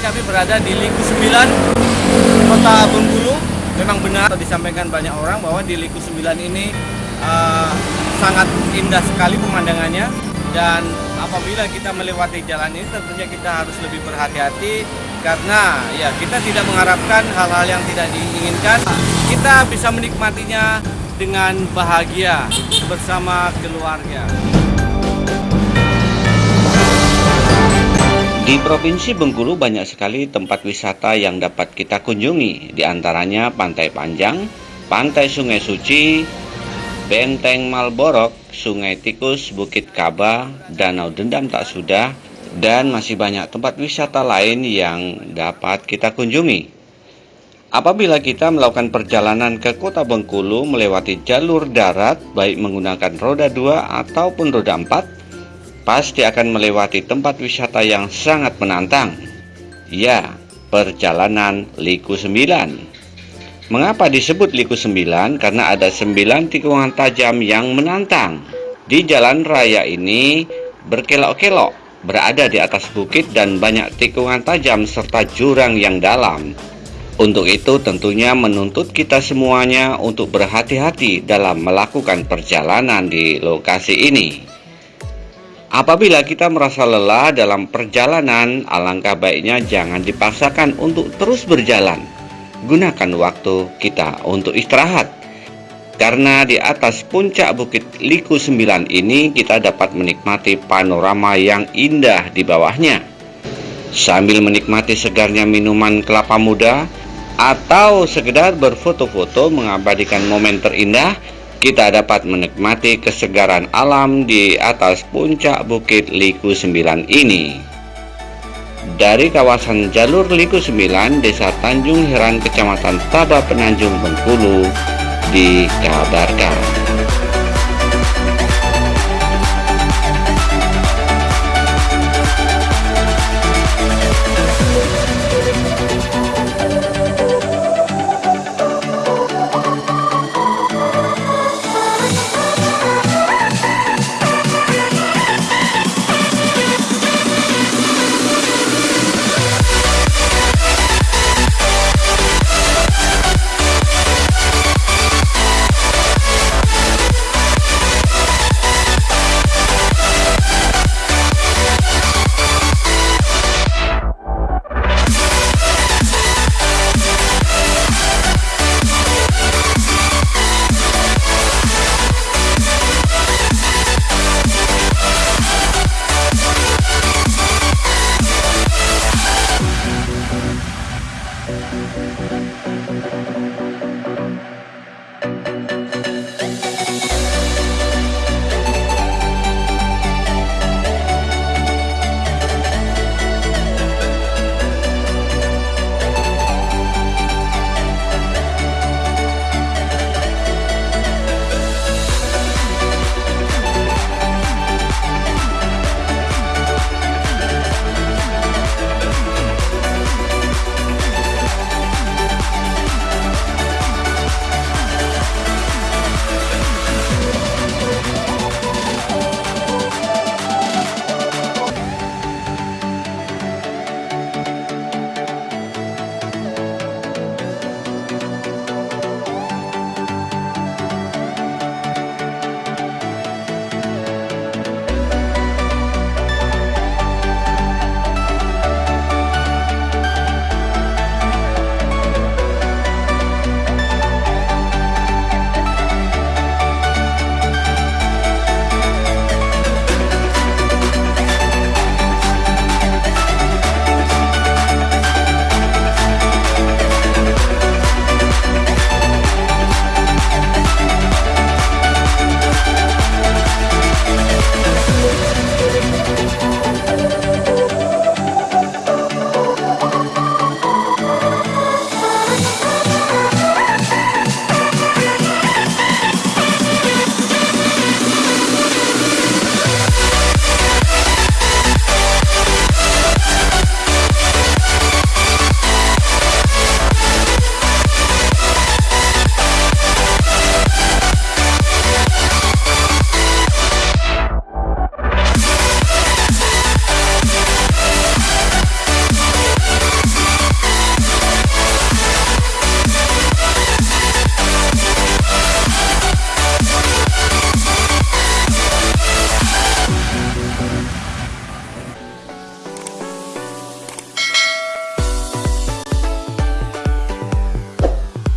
Kami berada di Liku 9, Kota Bengkulu. Memang benar disampaikan banyak orang bahwa di Liku 9 ini uh, sangat indah sekali pemandangannya dan apabila kita melewati jalan ini tentunya kita harus lebih berhati-hati karena ya kita tidak mengharapkan hal-hal yang tidak diinginkan. Kita bisa menikmatinya dengan bahagia bersama keluarga. Di Provinsi Bengkulu banyak sekali tempat wisata yang dapat kita kunjungi, di antaranya Pantai Panjang, Pantai Sungai Suci, Benteng Malborok, Sungai Tikus, Bukit Kaba, Danau Dendam Tak Sudah, dan masih banyak tempat wisata lain yang dapat kita kunjungi. Apabila kita melakukan perjalanan ke kota Bengkulu melewati jalur darat, baik menggunakan roda 2 ataupun roda 4, pasti akan melewati tempat wisata yang sangat menantang. Ya, perjalanan Liku 9. Mengapa disebut Liku 9? Karena ada 9 tikungan tajam yang menantang. Di jalan raya ini berkelok-kelok, berada di atas bukit dan banyak tikungan tajam serta jurang yang dalam. Untuk itu tentunya menuntut kita semuanya untuk berhati-hati dalam melakukan perjalanan di lokasi ini. Apabila kita merasa lelah dalam perjalanan, alangkah baiknya jangan dipaksakan untuk terus berjalan. Gunakan waktu kita untuk istirahat. Karena di atas puncak Bukit Liku 9 ini kita dapat menikmati panorama yang indah di bawahnya. Sambil menikmati segarnya minuman kelapa muda atau sekedar berfoto-foto mengabadikan momen terindah, kita dapat menikmati kesegaran alam di atas puncak Bukit Liku 9 ini. Dari kawasan jalur Liku 9, Desa Tanjung Heran, Kecamatan Taba Penanjung, Bengkulu, dikabarkan.